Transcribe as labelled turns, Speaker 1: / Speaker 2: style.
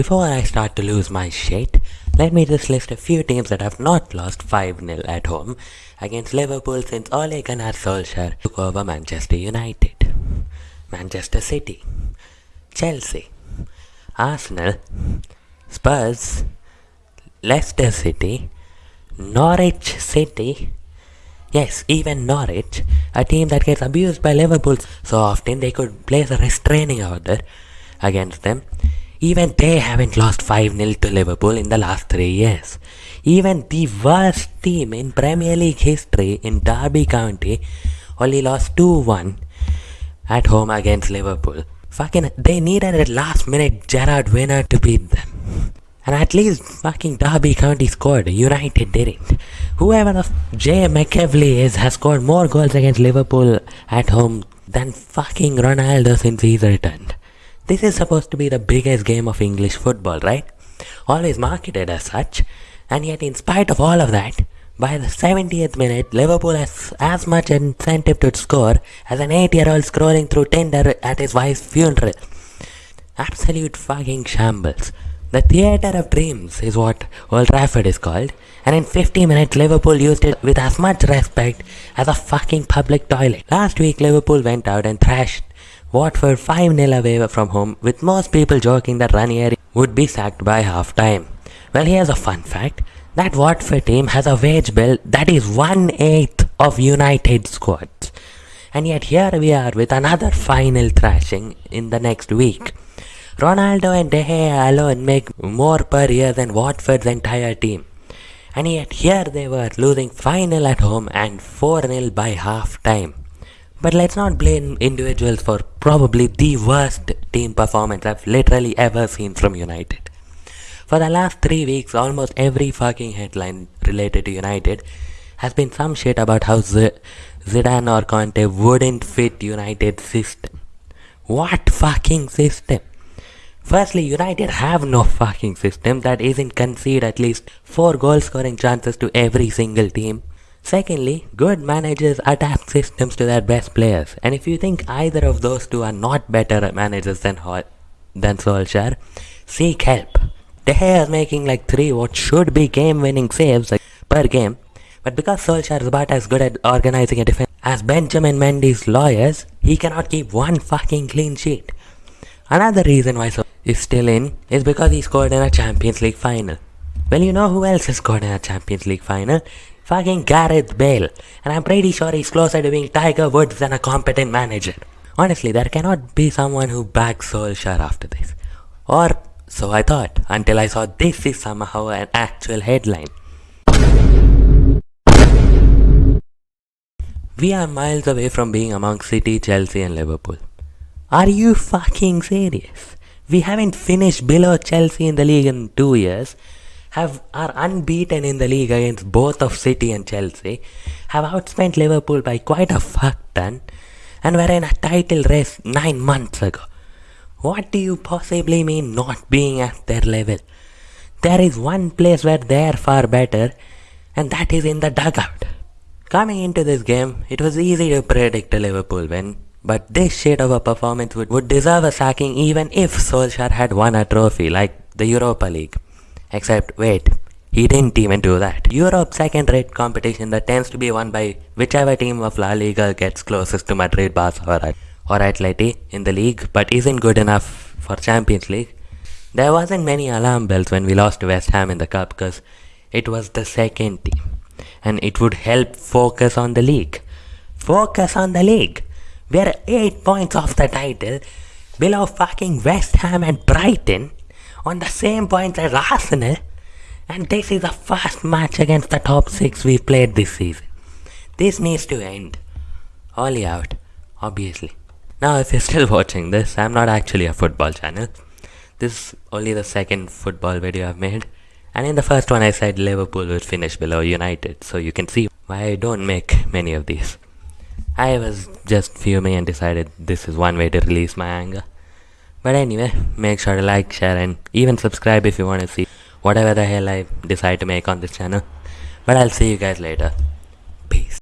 Speaker 1: Before I start to lose my shit, let me just list a few teams that have not lost 5-0 at home against Liverpool since Ole Gunnar Solskjaer took over Manchester United. Manchester City, Chelsea, Arsenal, Spurs, Leicester City, Norwich City, yes, even Norwich, a team that gets abused by Liverpool so often they could place a restraining order against them. Even they haven't lost 5-0 to Liverpool in the last 3 years. Even the worst team in Premier League history in Derby County only lost 2-1 at home against Liverpool. Fucking, they needed a last minute Gerrard winner to beat them. And at least fucking Derby County scored, United didn't. Whoever the Jay McEveley is has scored more goals against Liverpool at home than fucking Ronaldo since he's returned. This is supposed to be the biggest game of English football, right? Always marketed as such, and yet in spite of all of that, by the 70th minute, Liverpool has as much incentive to score as an 8-year-old scrolling through Tinder at his wife's funeral. Absolute fucking shambles. The theatre of dreams is what Old Trafford is called, and in 50 minutes Liverpool used it with as much respect as a fucking public toilet. Last week Liverpool went out and thrashed Watford 5-0 away from home with most people joking that Ranieri would be sacked by half time. Well here's a fun fact, that Watford team has a wage bill that is one-eighth of United squads. And yet here we are with another final thrashing in the next week. Ronaldo and De Gea alone make more per year than Watford's entire team. And yet here they were losing final at home and 4-0 by half time. But let's not blame individuals for probably the worst team performance I've literally ever seen from United. For the last three weeks, almost every fucking headline related to United has been some shit about how Z Zidane or Conte wouldn't fit United's system. What fucking system? Firstly, United have no fucking system that isn't concede at least 4 goal scoring chances to every single team. Secondly, good managers adapt systems to their best players, and if you think either of those two are not better managers than Hall, than Solskjaer, seek help. De Gea is making like 3 what should be game-winning saves per game, but because Solskjaer is about as good at organizing a defense as Benjamin Mendy's lawyers, he cannot keep one fucking clean sheet. Another reason why Solskjaer is still in is because he scored in a Champions League final. Well, you know who else has scored in a Champions League final? Fucking Gareth Bale. And I'm pretty sure he's closer to being Tiger Woods than a competent manager. Honestly, there cannot be someone who backs Solskjaer after this. Or so I thought, until I saw this is somehow an actual headline. We are miles away from being among City, Chelsea and Liverpool. Are you fucking serious? We haven't finished below Chelsea in the league in two years have are unbeaten in the league against both of City and Chelsea, have outspent Liverpool by quite a fuck ton, and were in a title race nine months ago. What do you possibly mean not being at their level? There is one place where they are far better, and that is in the dugout. Coming into this game, it was easy to predict a Liverpool win, but this shit of a performance would, would deserve a sacking even if Solskjaer had won a trophy like the Europa League. Except, wait, he didn't even do that. Europe's second-rate competition that tends to be won by whichever team of La Liga gets closest to Madrid, Barca or, or Atleti in the league, but isn't good enough for Champions League. There wasn't many alarm bells when we lost to West Ham in the cup because it was the second team. And it would help focus on the league. Focus on the league. We're 8 points off the title, below fucking West Ham and Brighton, on the same points as Arsenal and this is the first match against the top 6 we've played this season. This needs to end. Ole out, obviously. Now if you're still watching this, I'm not actually a football channel. This is only the second football video I've made. And in the first one I said Liverpool would finish below United, so you can see why I don't make many of these. I was just fuming and decided this is one way to release my anger. But anyway, make sure to like, share and even subscribe if you want to see whatever the hell I decide to make on this channel. But I'll see you guys later. Peace.